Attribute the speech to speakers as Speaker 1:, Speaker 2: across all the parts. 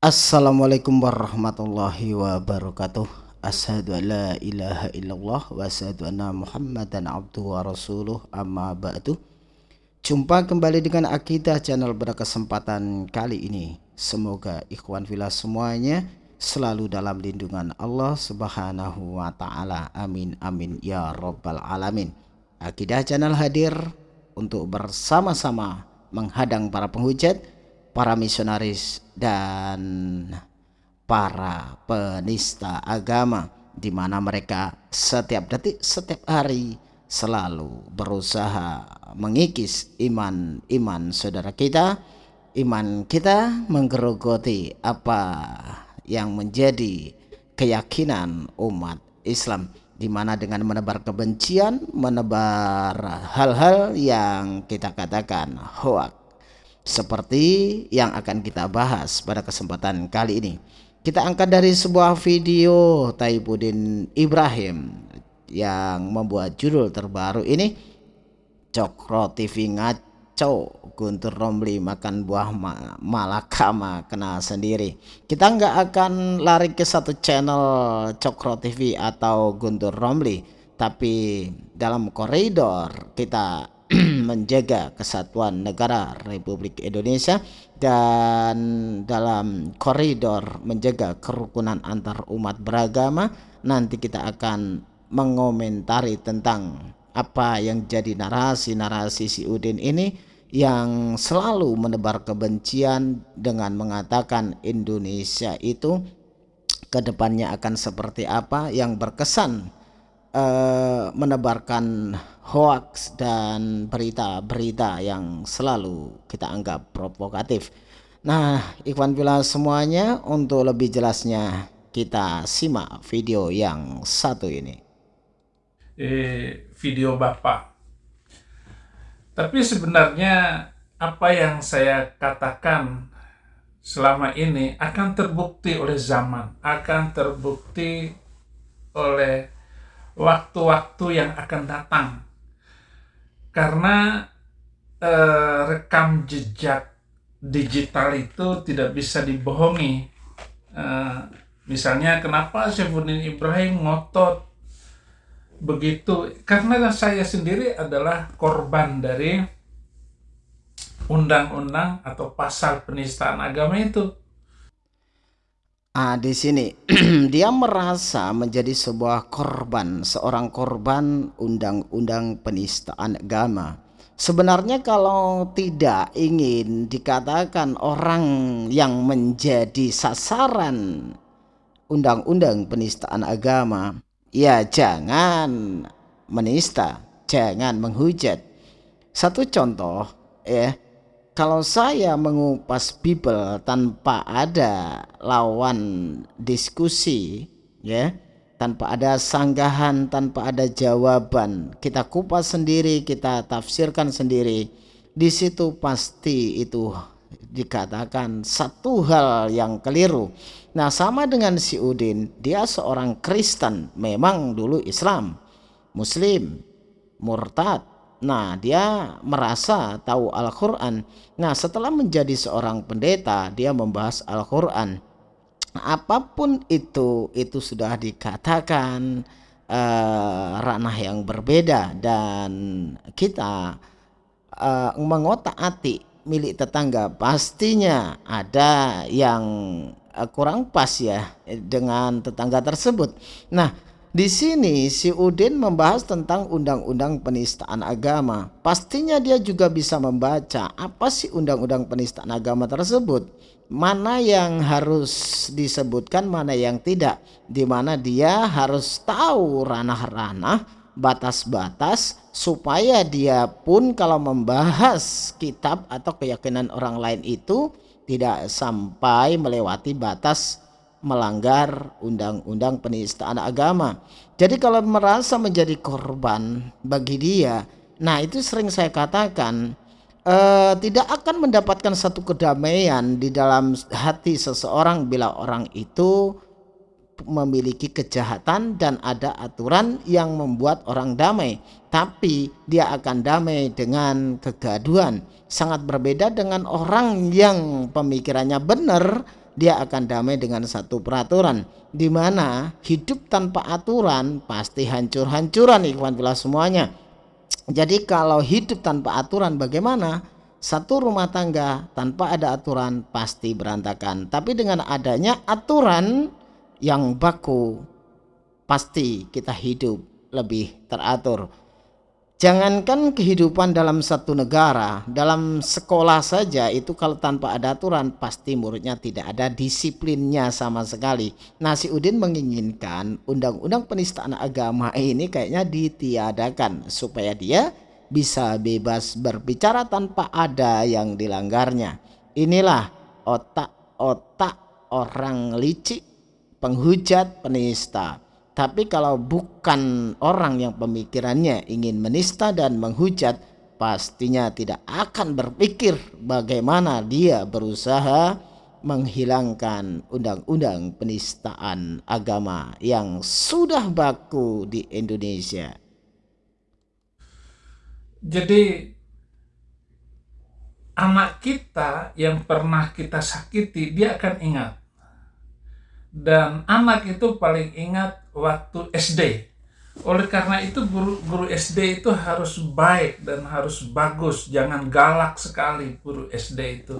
Speaker 1: Assalamualaikum warahmatullahi wabarakatuh. Ashadu alla ilaha illallah Wa anna muhammadan abduhu wa rasuluh. Amma ba'du. Jumpa kembali dengan Akidah Channel pada kesempatan kali ini. Semoga ikhwan villa semuanya Selalu dalam lindungan Allah subhanahu wa ta'ala. Amin amin ya rabbal alamin. Akidah Channel hadir untuk bersama-sama menghadang para penghujat para misionaris dan para penista agama di mana mereka setiap detik setiap hari selalu berusaha mengikis iman-iman saudara kita. Iman kita menggerogoti apa yang menjadi keyakinan umat Islam di mana dengan menebar kebencian menebar hal-hal yang kita katakan hoax seperti yang akan kita bahas pada kesempatan kali ini. Kita angkat dari sebuah video Taibudin Ibrahim yang membuat judul terbaru ini Cokro TV ngaco Guntur Romli makan buah ma malakama kena sendiri. Kita nggak akan lari ke satu channel Cokro TV atau Guntur Romli tapi dalam koridor kita menjaga kesatuan negara Republik Indonesia dan dalam koridor menjaga kerukunan antar umat beragama nanti kita akan mengomentari tentang apa yang jadi narasi-narasi si Udin ini yang selalu menebar kebencian dengan mengatakan Indonesia itu ke depannya akan seperti apa yang berkesan uh, menebarkan hoax dan berita-berita yang selalu kita anggap provokatif. Nah, Ikhwan Bila semuanya untuk lebih jelasnya kita simak video yang satu ini.
Speaker 2: Eh, video Bapak. Tapi sebenarnya apa yang saya katakan selama ini akan terbukti oleh zaman, akan terbukti oleh waktu-waktu yang akan datang. Karena eh, rekam jejak digital itu tidak bisa dibohongi. Eh, misalnya kenapa Syaifuddin Ibrahim ngotot begitu? Karena saya sendiri adalah korban dari undang-undang atau pasal penistaan agama itu.
Speaker 1: Ah, di sini dia merasa menjadi sebuah korban, seorang korban undang-undang penistaan agama. Sebenarnya kalau tidak ingin dikatakan orang yang menjadi sasaran undang-undang penistaan agama, ya jangan menista, jangan menghujat. Satu contoh ya, kalau saya mengupas Bible tanpa ada lawan diskusi ya tanpa ada sanggahan tanpa ada jawaban kita kupas sendiri kita tafsirkan sendiri di situ pasti itu dikatakan satu hal yang keliru nah sama dengan si Udin dia seorang Kristen memang dulu Islam Muslim murtad Nah, dia merasa tahu Al-Quran. Nah, setelah menjadi seorang pendeta, dia membahas Al-Quran. Apa pun itu, itu sudah dikatakan uh, ranah yang berbeda dan kita uh, mengotak-atik milik tetangga pastinya ada yang uh, kurang pas ya dengan tetangga tersebut. Nah, di sini si Udin membahas tentang undang-undang penistaan agama. Pastinya dia juga bisa membaca apa sih undang-undang penistaan agama tersebut. Mana yang harus disebutkan, mana yang tidak. Di mana dia harus tahu ranah-ranah, batas-batas supaya dia pun kalau membahas kitab atau keyakinan orang lain itu tidak sampai melewati batas melanggar undang-undang penistaan agama. Jadi kalau merasa menjadi korban bagi dia, nah itu sering saya katakan uh, tidak akan mendapatkan satu kedamaian di dalam hati seseorang bila orang itu memiliki kejahatan dan ada aturan yang membuat orang damai tapi dia akan damai dengan kegaduhan sangat berbeda dengan orang yang pemikirannya benar dia akan damai dengan satu peraturan di mana hidup tanpa aturan pasti hancur-hancuran ikhwan bila semuanya. Jadi kalau hidup tanpa aturan bagaimana? Satu rumah tangga tanpa ada aturan pasti berantakan. Tapi dengan adanya aturan yang baku pasti kita hidup lebih teratur. Jangankan kehidupan dalam satu negara, dalam sekolah saja itu kalau tanpa ada aturan pasti muridnya tidak ada disiplinnya sama sekali. Nasi Udin menginginkan undang-undang penistaan agama ini kayaknya ditiadakan supaya dia bisa bebas berbicara tanpa ada yang dilanggarnya. Inilah otak-otak orang licik, penghujat, penista tapi kalau bukan orang yang pemikirannya ingin menista dan menghujat, pastinya tidak akan berpikir bagaimana dia berusaha menghilangkan undang-undang penistaan agama yang sudah baku di Indonesia.
Speaker 2: Jadi anak kita yang pernah kita sakiti dia akan ingat dan anak itu paling ingat waktu SD. Oleh karena itu guru guru SD itu harus baik dan harus bagus, jangan galak sekali guru SD itu.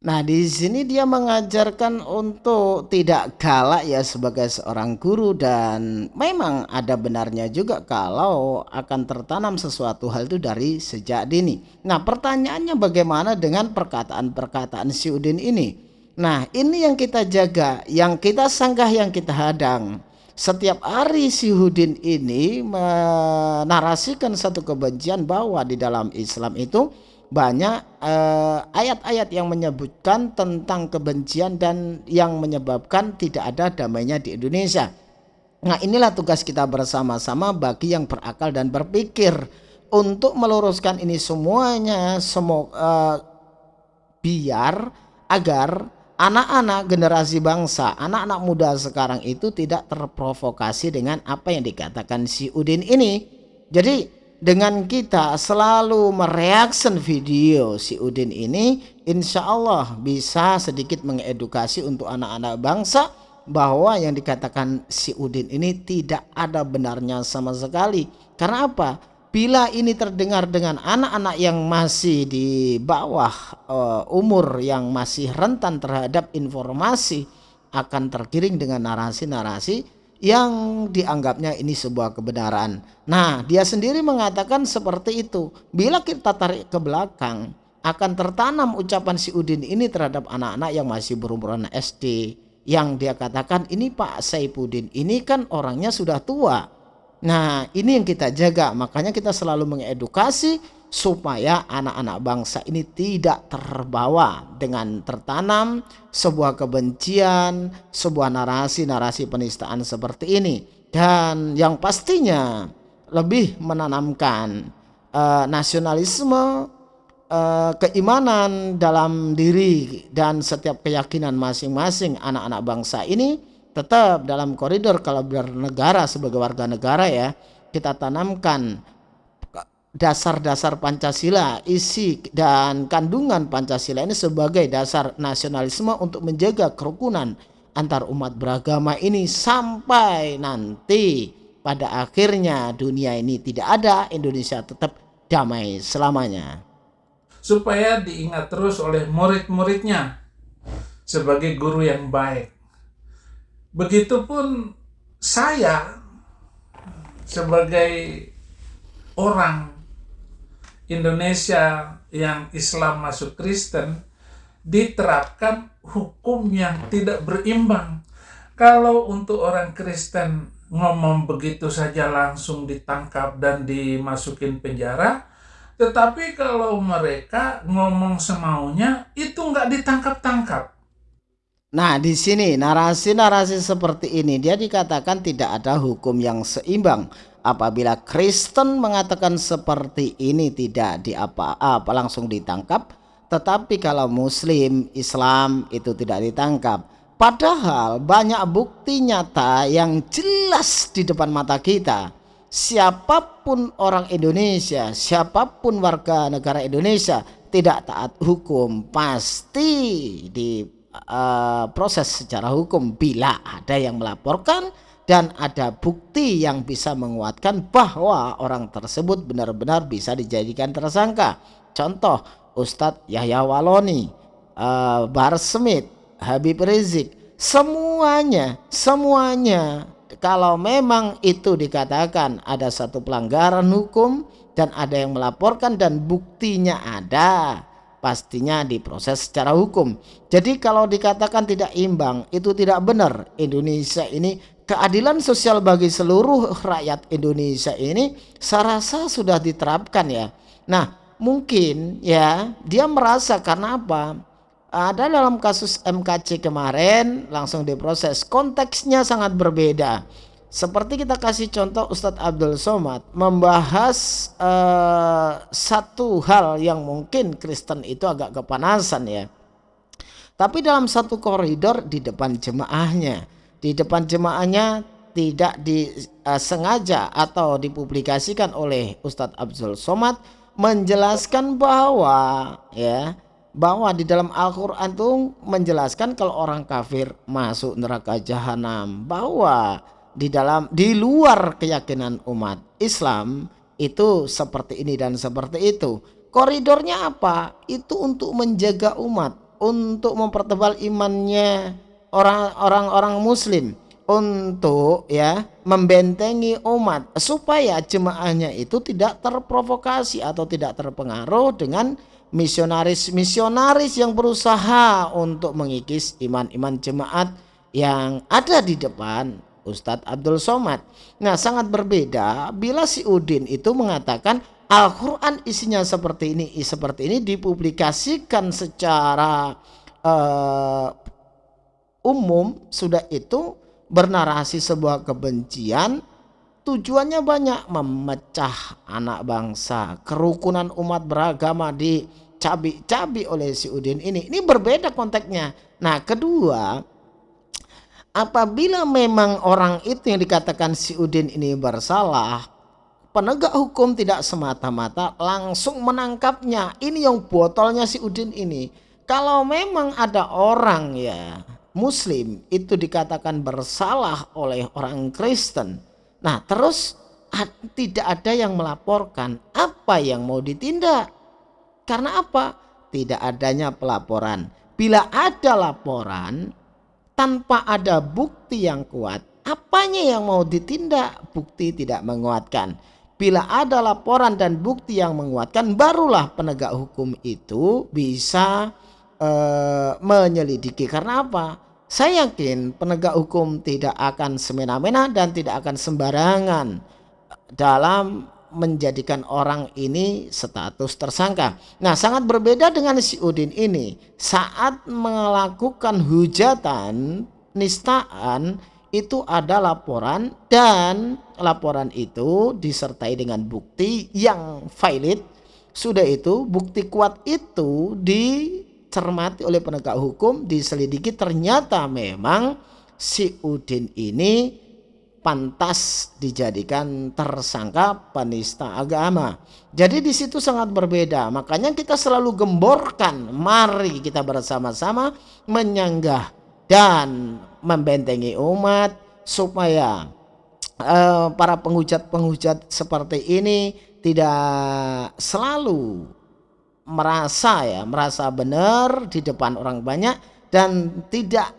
Speaker 1: Nah, di sini dia mengajarkan untuk tidak galak ya sebagai seorang guru dan memang ada benarnya juga kalau akan tertanam sesuatu hal itu dari sejak dini. Nah, pertanyaannya bagaimana dengan perkataan-perkataan si Udin ini? Nah ini yang kita jaga, yang kita sanggah, yang kita hadang. Setiap hari si Hudin ini menarasikan satu kebencian bahwa di dalam Islam itu banyak eh, ayat-ayat uh, yang menyebutkan tentang kebencian dan yang menyebabkan tidak ada damainya di Indonesia. Nah inilah tugas kita bersama-sama bagi yang berakal dan berpikir untuk meluruskan ini semuanya semua uh, biar agar anak-anak generasi bangsa, anak-anak muda sekarang itu tidak terprovokasi dengan apa yang dikatakan si Udin ini. Jadi dengan kita selalu mereaction video si Udin ini, insya Allah bisa sedikit mengedukasi untuk anak-anak bangsa bahwa yang dikatakan si Udin ini tidak ada benarnya sama sekali. Karena apa? Bila ini terdengar dengan anak-anak yang masih di bawah uh, umur yang masih rentan terhadap informasi akan tergiring dengan narasi-narasi yang dianggapnya ini sebuah kebenaran. Nah, dia sendiri mengatakan seperti itu. Bila kita tarik ke belakang, akan tertanam ucapan si Udin ini terhadap anak-anak yang masih berumuran SD. Yang dia katakan, ini Pak Saipudin, ini kan orangnya sudah tua Nah, ini yang kita jaga. Makanya kita selalu mengedukasi supaya anak-anak bangsa ini tidak terbawa dengan tertanam sebuah kebencian, sebuah narasi-narasi penistaan seperti ini. Dan yang pastinya lebih menanamkan uh, nasionalisme, uh, keimanan dalam diri dan setiap keyakinan masing-masing anak-anak bangsa ini tetap dalam koridor kalau bernegara sebagai warga negara ya kita tanamkan dasar-dasar Pancasila, isi dan kandungan Pancasila ini sebagai dasar nasionalisme untuk menjaga kerukunan antar umat beragama ini sampai nanti pada akhirnya dunia ini tidak ada, Indonesia tetap damai selamanya.
Speaker 2: Supaya diingat terus oleh murid-muridnya sebagai guru yang baik Begitupun saya sebagai orang Indonesia yang Islam masuk Kristen diterapkan hukum yang tidak berimbang. Kalau untuk orang Kristen ngomong begitu saja langsung ditangkap dan dimasukin penjara, tetapi kalau mereka ngomong semaunya itu nggak ditangkap-tangkap.
Speaker 1: Nah, di sini narasi-narasi seperti ini dia dikatakan tidak ada hukum yang seimbang. Apabila Kristen mengatakan seperti ini tidak di apa-apa langsung ditangkap, tetapi kalau Muslim, Islam itu tidak ditangkap. Padahal banyak bukti nyata yang jelas di depan mata kita. Siapa pun orang Indonesia, siapa pun warga negara Indonesia tidak taat hukum pasti di uh, proses secara hukum bila ada yang melaporkan dan ada bukti yang bisa menguatkan bahwa orang tersebut benar-benar bisa dijadikan tersangka. Contoh Ustadz Yahya Waloni, uh, Bar Smith, Habib Rizik, semuanya, semuanya kalau memang itu dikatakan ada satu pelanggaran hukum dan ada yang melaporkan dan buktinya ada, pastinya diproses secara hukum. Jadi kalau dikatakan tidak imbang itu tidak benar. Indonesia ini keadilan sosial bagi seluruh rakyat Indonesia ini saya rasa sudah diterapkan ya. Nah mungkin ya dia merasa karena apa? Ada dalam kasus MKC kemarin langsung diproses konteksnya sangat berbeda. Seperti kita kasih contoh Ustadz Abdul Somad membahas uh, satu hal yang mungkin Kristen itu agak kepanasan ya. Tapi dalam satu koridor di depan jemaahnya, di depan jemaahnya tidak disengaja uh, atau dipublikasikan oleh Ustadz Abdul Somad menjelaskan bahwa ya bahwa di dalam Al-Qur'an itu menjelaskan kalau orang kafir masuk neraka jahanam bahwa di dalam di luar keyakinan umat Islam itu seperti ini dan seperti itu. Koridornya apa? Itu untuk menjaga umat, untuk mempertebal imannya orang-orang orang muslim, untuk ya membentengi umat supaya jemaahnya itu tidak terprovokasi atau tidak terpengaruh dengan misionaris-misionaris yang berusaha untuk mengikis iman-iman jemaat yang ada di depan Ustadz Abdul Somad. Nah sangat berbeda bila si Udin itu mengatakan Al-Quran isinya seperti ini, seperti ini dipublikasikan secara uh, umum sudah itu bernarasi sebuah kebencian tujuannya banyak memecah anak bangsa kerukunan umat beragama dicabi-cabi oleh si Udin ini ini berbeda konteksnya nah kedua apabila memang orang itu yang dikatakan si Udin ini bersalah, penegak hukum tidak semata-mata langsung menangkapnya. Ini yang botolnya si Udin ini. Kalau memang ada orang ya muslim itu dikatakan bersalah oleh orang Kristen. Nah terus tidak ada yang melaporkan apa yang mau ditindak. Karena apa? Tidak adanya pelaporan. Bila ada laporan tanpa ada bukti yang kuat, apanya yang mau ditindak? Bukti tidak menguatkan. Bila ada laporan dan bukti yang menguatkan, barulah penegak hukum itu bisa uh, menyelidiki. Karena apa? Saya yakin penegak hukum tidak akan semena-mena dan tidak akan sembarangan dalam menjadikan orang ini status tersangka. Nah, sangat berbeda dengan si Udin ini. Saat melakukan hujatan, nistaan itu ada laporan dan laporan itu disertai dengan bukti yang valid. Sudah itu bukti kuat itu dicermati oleh penegak hukum, diselidiki ternyata memang si Udin ini pantas dijadikan tersangka penista agama. Jadi di situ sangat berbeda. Makanya kita selalu gemborkan, mari kita bersama-sama menyanggah dan membentengi umat supaya uh, para penghujat-penghujat seperti ini tidak selalu merasa ya, merasa benar di depan orang banyak dan tidak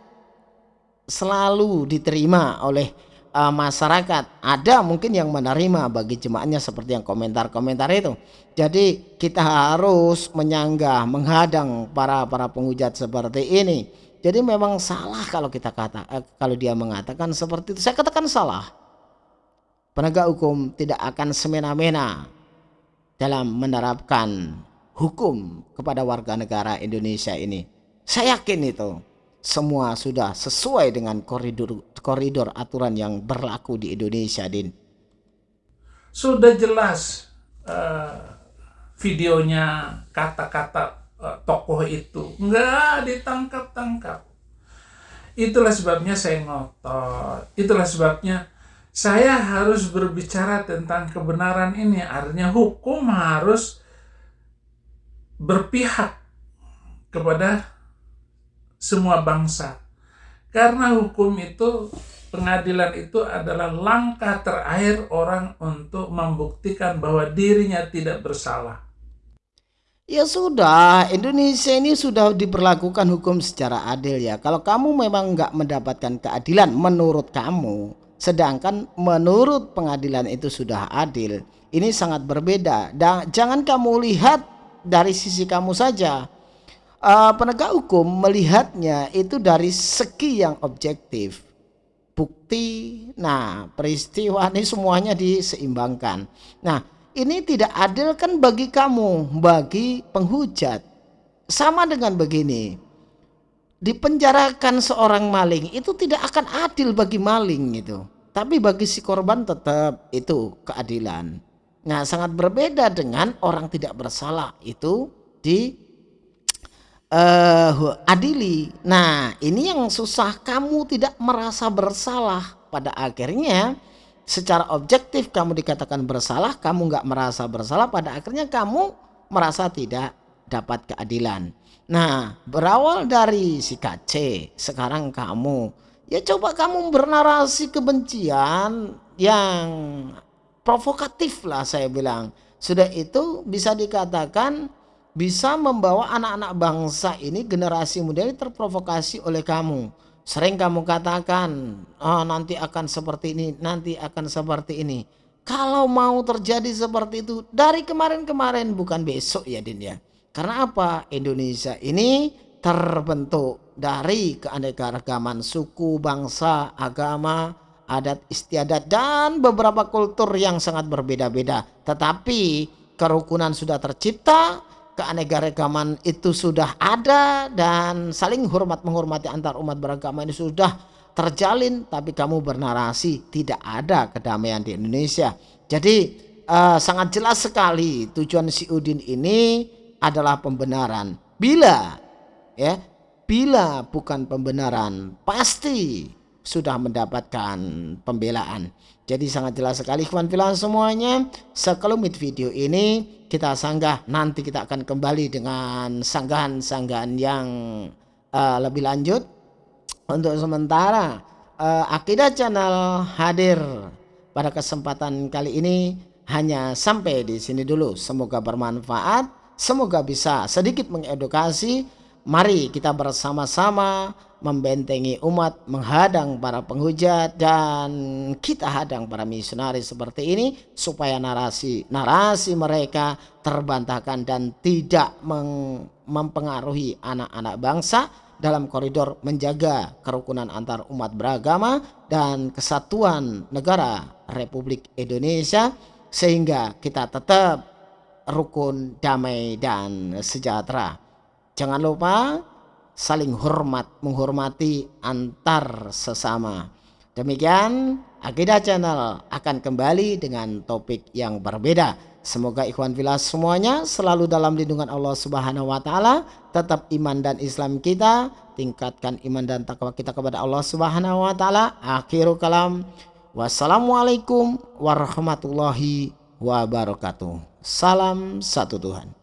Speaker 1: selalu diterima oleh uh, masyarakat. Ada mungkin yang menerima bagi jemaahnya seperti yang komentar-komentar itu. Jadi kita harus menyanggah menghadang para para penghujat seperti ini. Jadi memang salah kalau kita kata eh, kalau dia mengatakan seperti itu. Saya katakan salah. Penegak hukum tidak akan semena-mena dalam menerapkan hukum kepada warga negara Indonesia ini. Saya yakin itu semua sudah sesuai dengan koridor koridor aturan yang berlaku di Indonesia, Din.
Speaker 2: Sudah jelas uh, videonya kata-kata uh, tokoh itu nggak ditangkap-tangkap. Itulah sebabnya saya ngotot. Itulah sebabnya saya harus berbicara tentang kebenaran ini. Artinya hukum harus berpihak kepada semua bangsa. Karena hukum itu, pengadilan itu adalah langkah terakhir orang untuk membuktikan bahwa dirinya tidak bersalah.
Speaker 1: Ya sudah, Indonesia ini sudah diperlakukan hukum secara adil ya. Kalau kamu memang nggak mendapatkan keadilan menurut kamu, sedangkan menurut pengadilan itu sudah adil, ini sangat berbeda. Dan jangan kamu lihat dari sisi kamu saja. Uh, penegak hukum melihatnya itu dari segi yang objektif. Bukti, nah peristiwa ini semuanya diseimbangkan. Nah, ini tidak adil kan bagi kamu, bagi penghujat. Sama dengan begini, dipenjarakan seorang maling itu tidak akan adil bagi maling itu. Tapi bagi si korban tetap itu keadilan. Nah sangat berbeda dengan orang tidak bersalah itu di uh, adili. Nah ini yang susah kamu tidak merasa bersalah pada akhirnya secara objektif kamu dikatakan bersalah, kamu nggak merasa bersalah, pada akhirnya kamu merasa tidak dapat keadilan. Nah, berawal dari si KC, sekarang kamu, ya coba kamu bernarasi kebencian yang provokatif lah saya bilang. Sudah itu bisa dikatakan bisa membawa anak-anak bangsa ini generasi muda ini terprovokasi oleh kamu Sering kamu katakan, oh nanti akan seperti ini, nanti akan seperti ini. Kalau mau terjadi seperti itu dari kemarin-kemarin bukan besok ya Din ya. Karena apa? Indonesia ini terbentuk dari keanekaragaman suku, bangsa, agama, adat istiadat dan beberapa kultur yang sangat berbeda-beda. Tetapi kerukunan sudah tercipta, keanekaragaman itu sudah ada dan saling hormat menghormati antar umat beragama ini sudah terjalin tapi kamu bernarasi tidak ada kedamaian di Indonesia. Jadi uh, sangat jelas sekali tujuan si Udin ini adalah pembenaran. Bila ya bila bukan pembenaran pasti sudah mendapatkan pembelaan. Jadi sangat jelas sekali kawan filan semuanya sekelumit video ini kita sanggah nanti kita akan kembali dengan sanggahan-sanggahan yang uh, lebih lanjut. Untuk sementara uh, Akidah Channel hadir pada kesempatan kali ini. Hanya sampai di sini dulu. Semoga bermanfaat semoga bisa sedikit mengedukasi. Mari kita bersama-sama membentengi umat, menghadang para penghujat dan kita hadang para misionaris seperti ini supaya narasi-narasi mereka terbantahkan dan tidak mempengaruhi anak-anak bangsa dalam koridor menjaga kerukunan antar umat beragama dan kesatuan negara Republik Indonesia sehingga kita tetap rukun, damai dan sejahtera. Jangan lupa saling hormat, menghormati antar sesama. Demikian Akidah Channel akan kembali dengan topik yang berbeda. Semoga ikhwan filas semuanya selalu dalam lindungan Allah Subhanahu wa taala, tetap iman dan Islam kita, tingkatkan iman dan takwa kita kepada Allah Subhanahu wa taala. Akhirul kalam. Wassalamualaikum warahmatullahi wabarakatuh. Salam satu Tuhan.